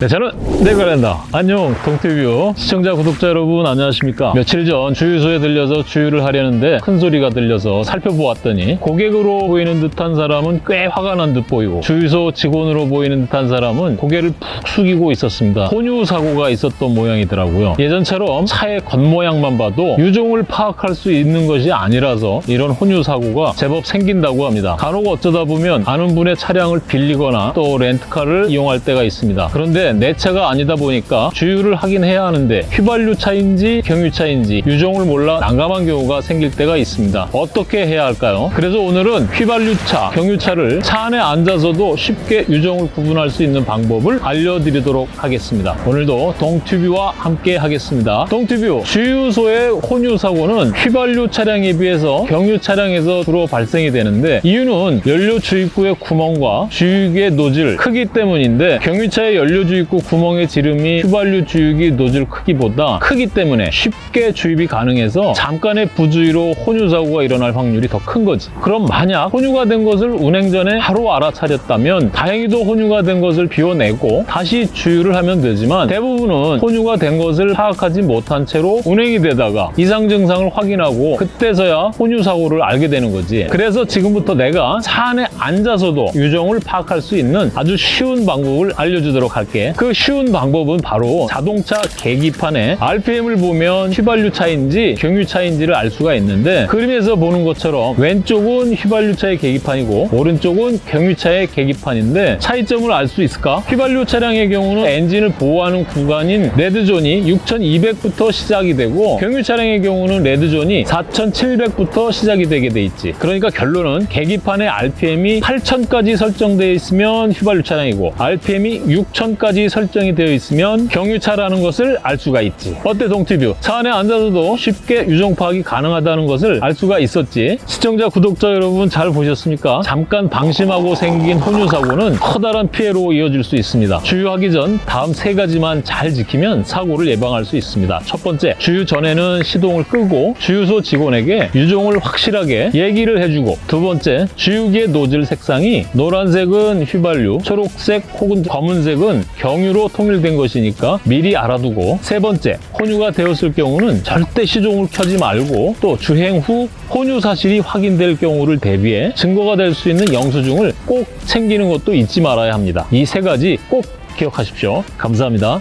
네, 저는 내관련다 안녕, 동티뷰 시청자, 구독자 여러분 안녕하십니까? 며칠 전 주유소에 들려서 주유를 하려는데 큰 소리가 들려서 살펴보았더니 고객으로 보이는 듯한 사람은 꽤 화가 난 듯 보이고 주유소 직원으로 보이는 듯한 사람은 고개를 푹 숙이고 있었습니다. 혼유 사고가 있었던 모양이더라고요. 예전처럼 차의 겉모양만 봐도 유종을 파악할 수 있는 것이 아니라서 이런 혼유 사고가 제법 생긴다고 합니다. 간혹 어쩌다 보면 아는 분의 차량을 빌리거나 또 렌트카를 이용할 때가 있습니다. 그런데 내 차가 아니다 보니까 주유를 하긴 해야 하는데 휘발유 차인지 경유 차인지 유종을 몰라 난감한 경우가 생길 때가 있습니다. 어떻게 해야 할까요? 그래서 오늘은 휘발유차, 경유차를 차 안에 앉아서도 쉽게 유종을 구분할 수 있는 방법을 알려드리도록 하겠습니다. 오늘도 동튜브와 함께 하겠습니다. 동튜브 주유소의 혼유 사고는 휘발유 차량에 비해서 경유 차량에서 주로 발생이 되는데 이유는 연료 주입구의 구멍과 주유기의 노즐 크기 때문인데 경유차의 연료 주입 구 구멍의 지름이 휘발유 주유기 노즐 크기보다 크기 때문에 쉽게 주입이 가능해서 잠깐의 부주의로 혼유 사고가 일어날 확률이 더 큰 거지. 그럼 만약 혼유가 된 것을 운행 전에 바로 알아차렸다면 다행히도 혼유가 된 것을 비워내고 다시 주유를 하면 되지만 대부분은 혼유가 된 것을 파악하지 못한 채로 운행이 되다가 이상 증상을 확인하고 그때서야 혼유 사고를 알게 되는 거지. 그래서 지금부터 내가 차 안에 앉아서도 유종을 파악할 수 있는 아주 쉬운 방법을 알려주도록 할게. 그 쉬운 방법은 바로 자동차 계기판에 RPM을 보면 휘발유 차인지 경유 차인지를 알 수가 있는데 그림에서 보는 것처럼 왼쪽은 휘발유차의 계기판이고 오른쪽은 경유차의 계기판인데 차이점을 알 수 있을까? 휘발유 차량의 경우는 엔진을 보호하는 구간인 red zone이 6200부터 시작이 되고 경유 차량의 경우는 red zone이 4700부터 시작이 되게 돼 있지 그러니까 결론은 계기판에 RPM이 8000까지 설정되어 있으면 휘발유 차량이고 RPM이 6000까지 설정이 되어 있으면 경유차라는 것을 알 수가 있지 어때 동티뷰? 차 안에 앉아서도 쉽게 유종 파악이 가능하다는 것을 알 수가 있었지 시청자 구독자 여러분 잘 보셨습니까? 잠깐 방심하고 생긴 혼유 사고는 커다란 피해로 이어질 수 있습니다 주유하기 전 다음 세 가지만 잘 지키면 사고를 예방할 수 있습니다 첫 번째 주유 전에는 시동을 끄고 주유소 직원에게 유종을 확실하게 얘기를 해주고 두 번째 주유기의 노즐 색상이 노란색은 휘발유 초록색 혹은 검은색은 경유로 통일된 것이니까 미리 알아두고 세 번째 혼유가 되었을 경우는 절대 시동을 켜지 말고 또 주행 후 혼유 사실이 확인될 경우를 대비해 증거가 될 수 있는 영수증을 꼭 챙기는 것도 잊지 말아야 합니다. 이 세 가지 꼭 기억하십시오. 감사합니다.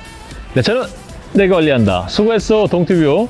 네, 저는 내가 관리한다. 수고했어, 동티뷰.